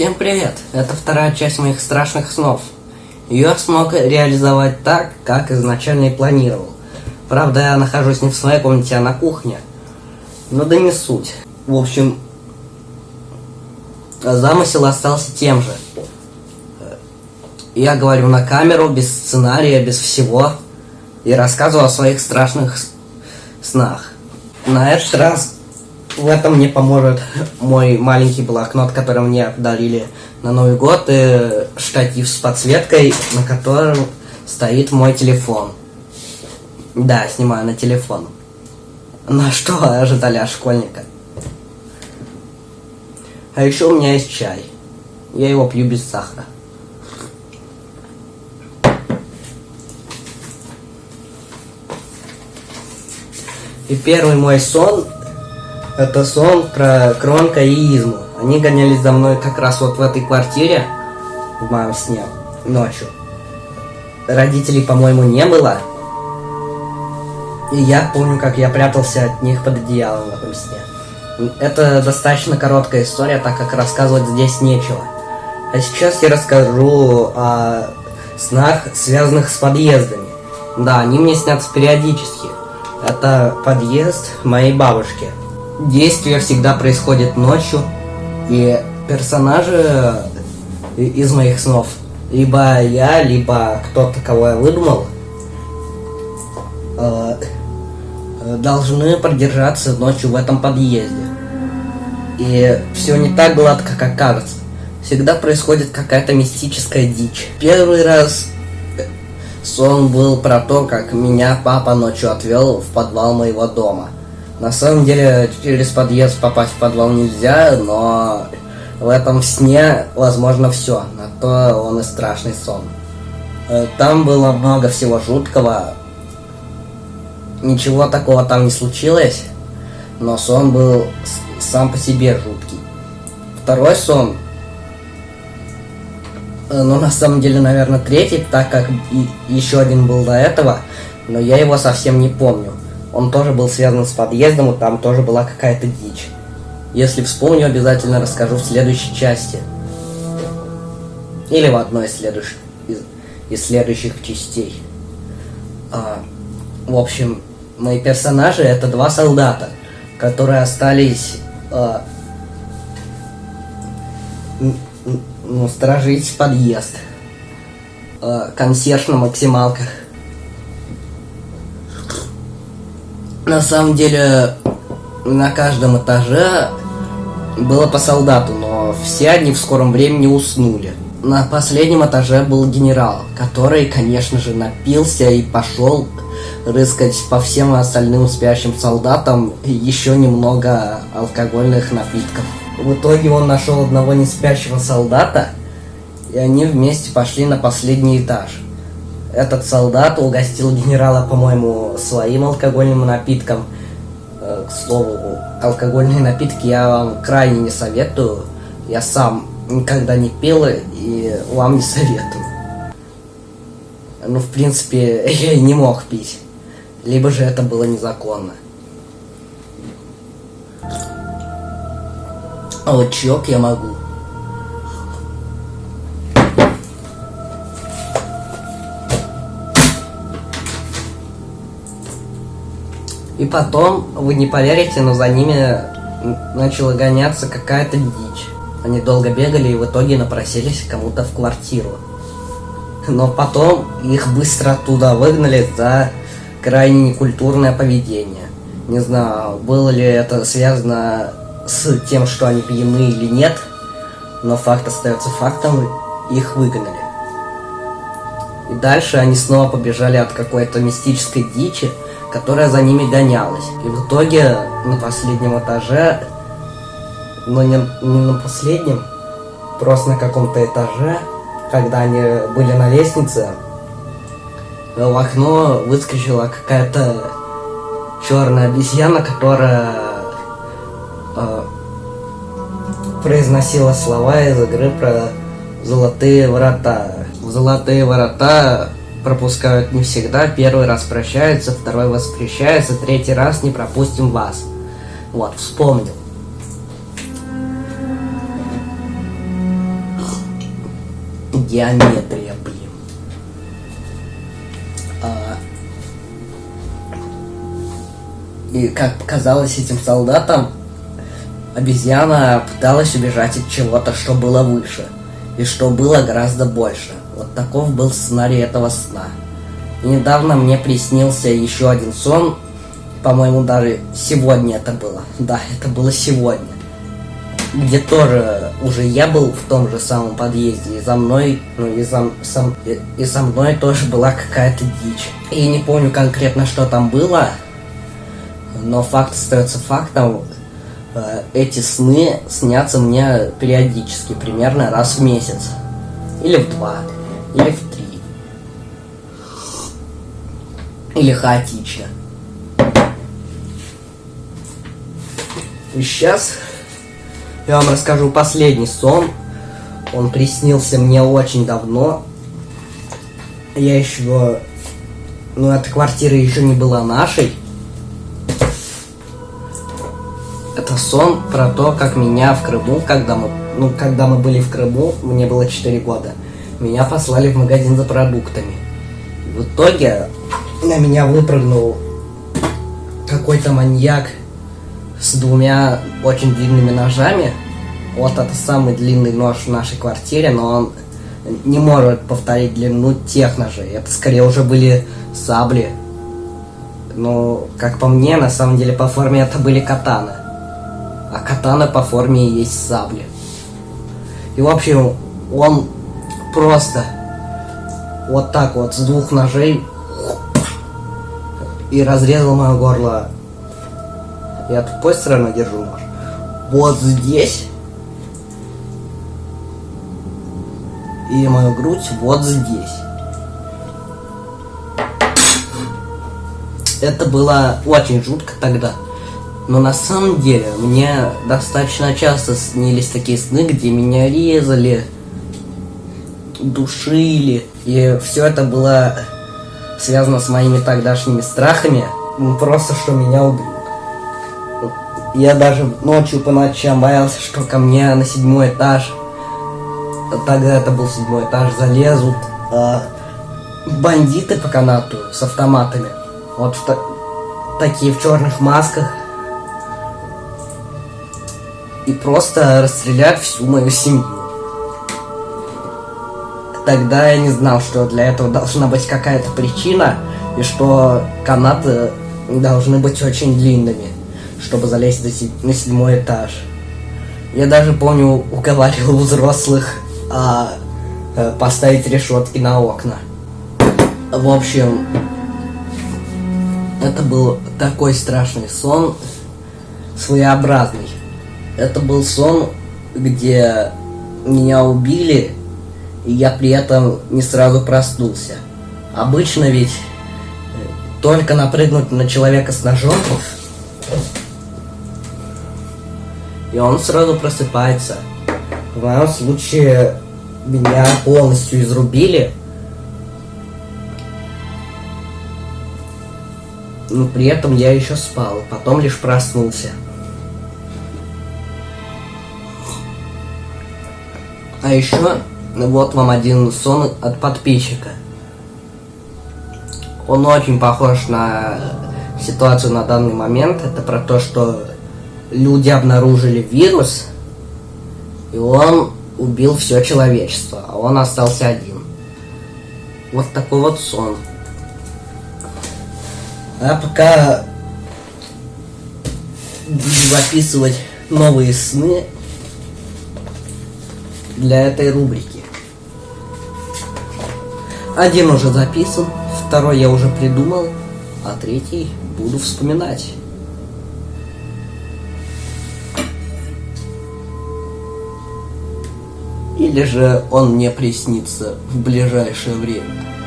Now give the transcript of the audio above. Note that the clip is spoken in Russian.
Всем привет! Это вторая часть моих страшных снов. Ее смог реализовать так, как изначально и планировал. Правда, я нахожусь не в своей комнате, а на кухне. Но да не суть. В общем, замысел остался тем же. Я говорю на камеру, без сценария, без всего. И рассказываю о своих страшных снах. На этот раз в этом мне поможет мой маленький блокнот, который мне подарили на Новый год, и штатив с подсветкой, на котором стоит мой телефон. Да, снимаю на телефон. На что ожидали от школьника? А еще у меня есть чай. Я его пью без сахара. И первый мой сон это сон про Кронка и Изму. Они гонялись за мной как раз вот в этой квартире, в моем сне, ночью. Родителей, по-моему, не было. И я помню, как я прятался от них под одеялом в этом сне. Это достаточно короткая история, так как рассказывать здесь нечего. А сейчас я расскажу о снах, связанных с подъездами. Да, они мне снятся периодически. Это подъезд моей бабушки. Действие всегда происходит ночью, и персонажи из моих снов, либо я, либо кто-то, кого я выдумал, э, должны продержаться ночью в этом подъезде. И все не так гладко, как кажется. Всегда происходит какая-то мистическая дичь. Первый раз сон был про то, как меня папа ночью отвел в подвал моего дома – на самом деле, через подъезд попасть в подвал нельзя, но в этом сне возможно все. На то он и страшный сон. Э, там было много всего жуткого. Ничего такого там не случилось, но сон был сам по себе жуткий. Второй сон, э, ну на самом деле, наверное, третий, так как еще один был до этого, но я его совсем не помню. Он тоже был связан с подъездом, и там тоже была какая-то дичь. Если вспомню, обязательно расскажу в следующей части. Или в одной из следующих, из, из следующих частей. А, в общем, мои персонажи это два солдата, которые остались а, ну, сторожить подъезд. А, консьерж на максималках. На самом деле, на каждом этаже было по солдату, но все они в скором времени уснули. На последнем этаже был генерал, который, конечно же, напился и пошел рыскать по всем остальным спящим солдатам еще немного алкогольных напитков. В итоге он нашел одного неспящего солдата, и они вместе пошли на последний этаж этот солдат угостил генерала, по-моему, своим алкогольным напитком. Э, к слову, алкогольные напитки я вам крайне не советую. Я сам никогда не пил и вам не советую. Ну, в принципе, я и не мог пить. Либо же это было незаконно. А вот чок я могу. И потом, вы не поверите, но за ними начала гоняться какая-то дичь. Они долго бегали и в итоге напросились кому-то в квартиру. Но потом их быстро оттуда выгнали за крайне некультурное поведение. Не знаю, было ли это связано с тем, что они пьяны или нет, но факт остается фактом, их выгнали. И дальше они снова побежали от какой-то мистической дичи, которая за ними гонялась. И в итоге на последнем этаже, но не, не на последнем, просто на каком-то этаже, когда они были на лестнице, в окно выскочила какая-то черная обезьяна, которая э, произносила слова из игры про золотые врата. Золотые врата пропускают не всегда, первый раз прощаются, второй воспрещается, третий раз не пропустим вас. Вот, вспомнил. геометрия, блин. А, и как показалось этим солдатам, обезьяна пыталась убежать от чего-то, что было выше, и что было гораздо больше. Вот таков был сценарий этого сна. И недавно мне приснился еще один сон, по-моему, даже сегодня это было. Да, это было сегодня. Где тоже уже я был в том же самом подъезде, и за мной, ну и за, сам, и, и со мной тоже была какая-то дичь. И не помню конкретно, что там было, но факт остается фактом. Э, эти сны снятся мне периодически, примерно раз в месяц. Или в два, или в три. Или хаотично. И сейчас я вам расскажу последний сон. Он приснился мне очень давно. Я еще... Ну, эта квартира еще не была нашей. Это сон про то, как меня в Крыму, когда мы, ну, когда мы были в Крыму, мне было 4 года, меня послали в магазин за продуктами. В итоге на меня выпрыгнул какой-то маньяк с двумя очень длинными ножами. Вот это самый длинный нож в нашей квартире, но он не может повторить длину тех ножей. Это скорее уже были сабли. Ну, как по мне, на самом деле по форме это были катаны. А катана по форме и есть сабли. И в общем, он просто вот так вот с двух ножей и разрезал мое горло я тупой стороной держу нож. Вот здесь. И мою грудь вот здесь. Это было очень жутко тогда. Но на самом деле мне достаточно часто снились такие сны, где меня резали, душили. И все это было связано с моими тогдашними страхами. Просто что меня убьют. Я даже ночью по ночам боялся, что ко мне на седьмой этаж, тогда это был седьмой этаж, залезут э, бандиты по канату с автоматами. Вот в такие в черных масках. И просто расстрелять всю мою семью. Тогда я не знал, что для этого должна быть какая-то причина, и что канаты должны быть очень длинными чтобы залезть на седьмой этаж. Я даже помню, уговаривал взрослых а, а, поставить решетки на окна. В общем, это был такой страшный сон, своеобразный. Это был сон, где меня убили, и я при этом не сразу проснулся. Обычно ведь только напрыгнуть на человека с ножом и он сразу просыпается. В моем случае меня полностью изрубили. Но при этом я еще спал, потом лишь проснулся. А еще, вот вам один сон от подписчика. Он очень похож на ситуацию на данный момент. Это про то, что люди обнаружили вирус, и он убил все человечество, а он остался один. Вот такой вот сон. А пока буду записывать новые сны для этой рубрики. Один уже записан, второй я уже придумал, а третий буду вспоминать. Или же он мне приснится в ближайшее время.